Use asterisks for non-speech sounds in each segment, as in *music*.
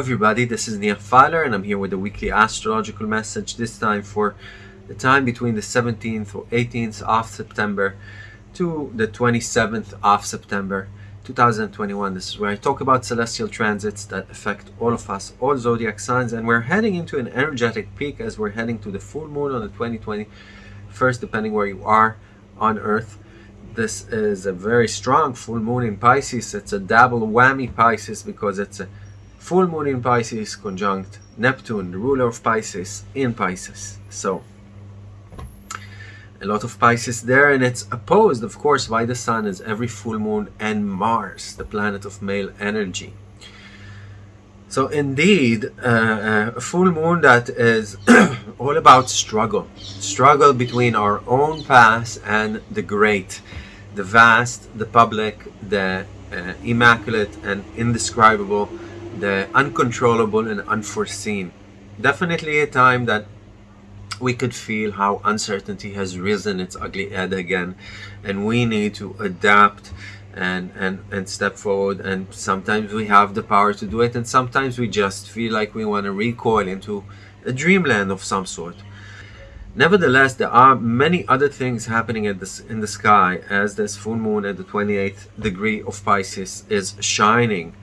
everybody, this is Nia Fowler and I'm here with a weekly astrological message, this time for the time between the 17th or 18th of September to the 27th of September 2021. This is where I talk about celestial transits that affect all of us, all zodiac signs, and we're heading into an energetic peak as we're heading to the full moon on the 2021st, depending where you are on Earth. This is a very strong full moon in Pisces. It's a double whammy Pisces because it's a full moon in Pisces conjunct Neptune, the ruler of Pisces, in Pisces. So, a lot of Pisces there, and it's opposed, of course, by the Sun as every full moon and Mars, the planet of male energy. So, indeed, uh, uh a full moon that is *clears throat* all about struggle. Struggle between our own past and the great, the vast, the public, the uh, immaculate and indescribable the uncontrollable and unforeseen. Definitely a time that we could feel how uncertainty has risen its ugly head again and we need to adapt and, and, and step forward and sometimes we have the power to do it and sometimes we just feel like we want to recoil into a dreamland of some sort. Nevertheless, there are many other things happening at this, in the sky as this full moon at the 28th degree of Pisces is shining.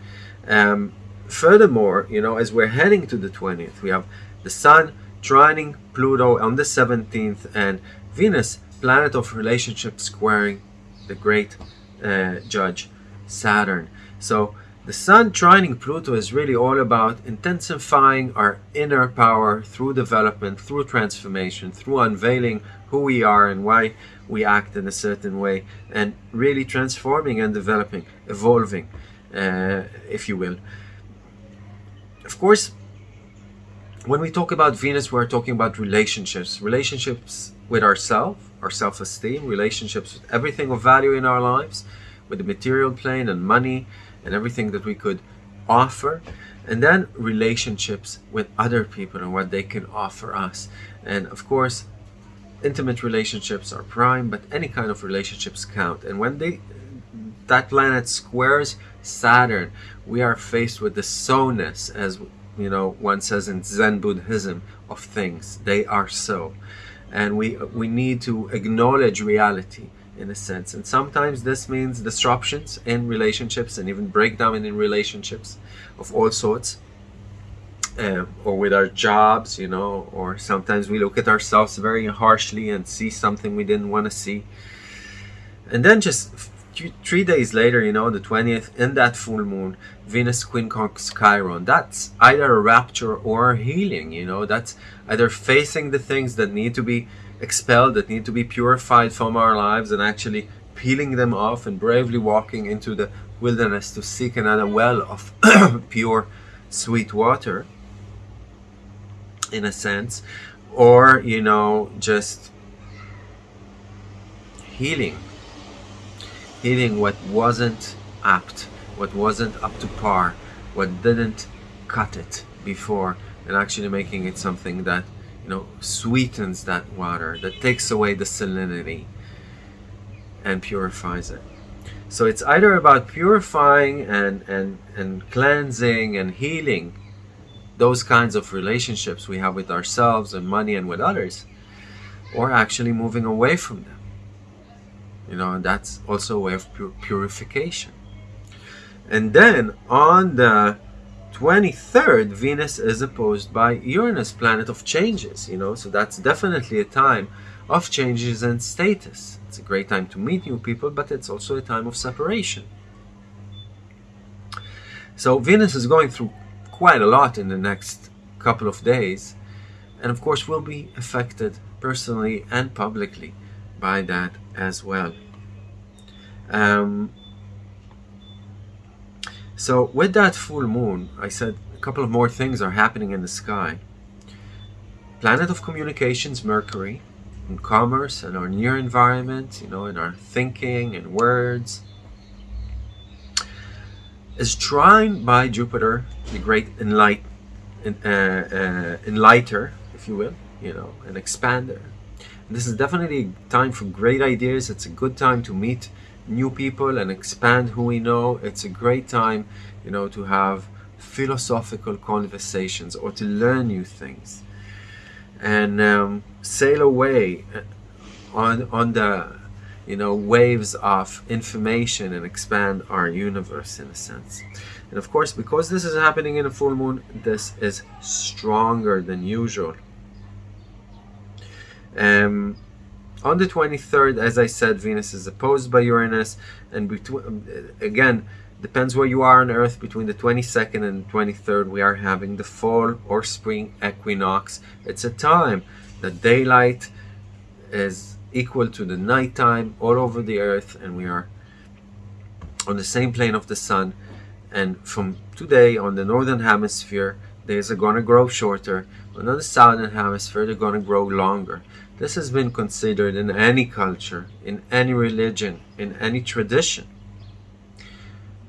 Um, furthermore, you know, as we're heading to the 20th, we have the Sun trining Pluto on the 17th and Venus, planet of relationship, squaring the great uh, judge Saturn. So the Sun trining Pluto is really all about intensifying our inner power through development, through transformation, through unveiling who we are and why we act in a certain way, and really transforming and developing, evolving, uh, if you will. Of course, when we talk about Venus, we're talking about relationships. Relationships with ourselves, our self-esteem, relationships with everything of value in our lives, with the material plane and money and everything that we could offer. And then relationships with other people and what they can offer us. And of course, intimate relationships are prime, but any kind of relationships count. And when they that planet squares Saturn, we are faced with the so-ness, as you know, one says in Zen Buddhism, of things. They are so. And we, we need to acknowledge reality in a sense. And sometimes this means disruptions in relationships and even breakdown in relationships of all sorts. Um, or with our jobs, you know, or sometimes we look at ourselves very harshly and see something we didn't want to see. And then just three days later, you know, the 20th, in that full moon, Venus quincunx Chiron. That's either a rapture or healing, you know, that's either facing the things that need to be expelled, that need to be purified from our lives and actually peeling them off and bravely walking into the wilderness to seek another well of *coughs* pure, sweet water, in a sense, or, you know, just healing hitting what wasn't apt, what wasn't up to par, what didn't cut it before, and actually making it something that you know sweetens that water, that takes away the salinity and purifies it. So it's either about purifying and, and, and cleansing and healing those kinds of relationships we have with ourselves and money and with others, or actually moving away from them you know that's also a way of pur purification. And then on the 23rd Venus is opposed by Uranus planet of changes you know so that's definitely a time of changes and status. It's a great time to meet new people but it's also a time of separation. So Venus is going through quite a lot in the next couple of days and of course will be affected personally and publicly by that as well. Um, so with that full moon, I said a couple of more things are happening in the sky. Planet of communications, Mercury, in commerce and our near environment, you know, in our thinking and words, is trined by Jupiter, the great enlight, uh, uh, enlighter, if you will, you know, an expander, this is definitely time for great ideas. It's a good time to meet new people and expand who we know. It's a great time, you know, to have philosophical conversations or to learn new things and um, sail away uh, on on the you know waves of information and expand our universe in a sense and of course because this is happening in a full moon this is stronger than usual um, on the 23rd as I said Venus is opposed by Uranus and between again depends where you are on earth between the 22nd and 23rd we are having the fall or spring equinox. It's a time that daylight is equal to the nighttime all over the earth and we are on the same plane of the sun. And from today on the northern hemisphere days are gonna grow shorter on the southern hemisphere they're gonna grow longer this has been considered in any culture in any religion in any tradition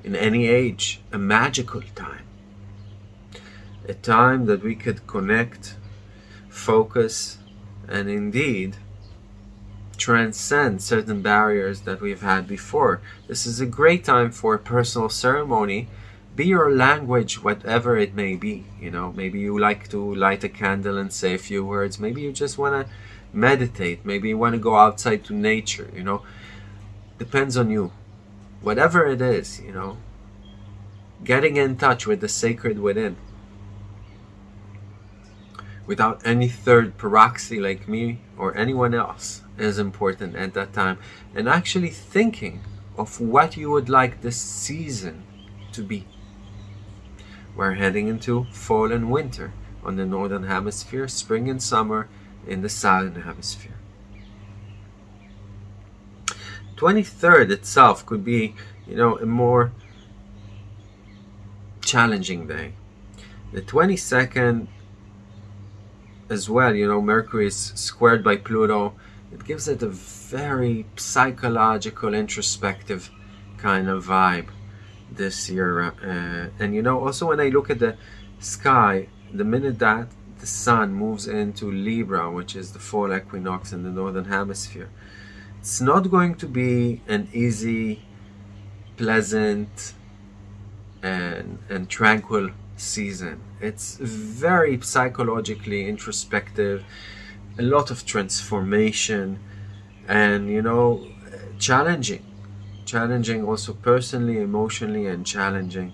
in any age, a magical time. A time that we could connect, focus, and indeed transcend certain barriers that we've had before. This is a great time for a personal ceremony, be your language whatever it may be. You know, maybe you like to light a candle and say a few words. Maybe you just want to meditate. Maybe you want to go outside to nature, you know. Depends on you whatever it is, you know, getting in touch with the sacred within without any third proxy like me or anyone else is important at that time and actually thinking of what you would like this season to be. We're heading into fall and winter on the northern hemisphere, spring and summer in the southern hemisphere. 23rd itself could be, you know, a more challenging day. The 22nd as well, you know, Mercury is squared by Pluto. It gives it a very psychological, introspective kind of vibe this year. Uh, and you know, also when I look at the sky, the minute that the sun moves into Libra, which is the fall equinox in the northern hemisphere, it's not going to be an easy, pleasant, and, and tranquil season. It's very psychologically introspective, a lot of transformation, and you know, challenging. Challenging also personally, emotionally, and challenging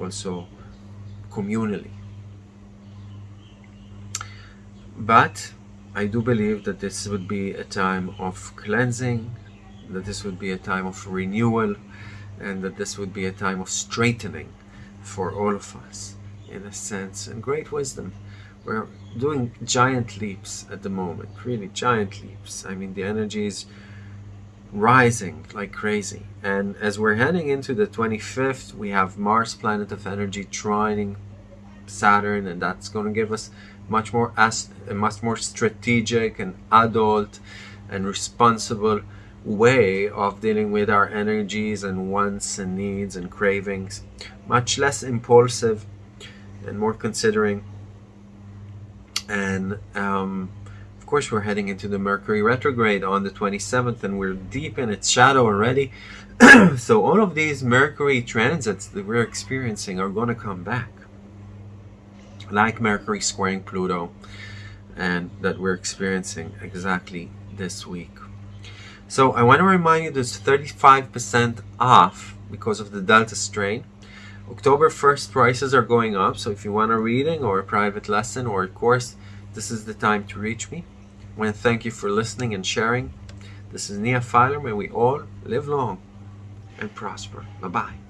also communally. But I do believe that this would be a time of cleansing, that this would be a time of renewal, and that this would be a time of straightening for all of us, in a sense, and great wisdom. We're doing giant leaps at the moment, really giant leaps. I mean, the energy is rising like crazy. And as we're heading into the 25th, we have Mars, planet of energy, trining Saturn, and that's going to give us much more as a much more strategic and adult and responsible way of dealing with our energies and wants and needs and cravings much less impulsive and more considering and um, course we're heading into the Mercury retrograde on the 27th and we're deep in its shadow already *clears throat* so all of these Mercury transits that we're experiencing are going to come back like Mercury squaring Pluto and that we're experiencing exactly this week. So I want to remind you there's 35% off because of the Delta strain. October 1st prices are going up, so if you want a reading or a private lesson or a course, this is the time to reach me. I want to thank you for listening and sharing. This is Nia Filer. May we all live long and prosper. Bye-bye.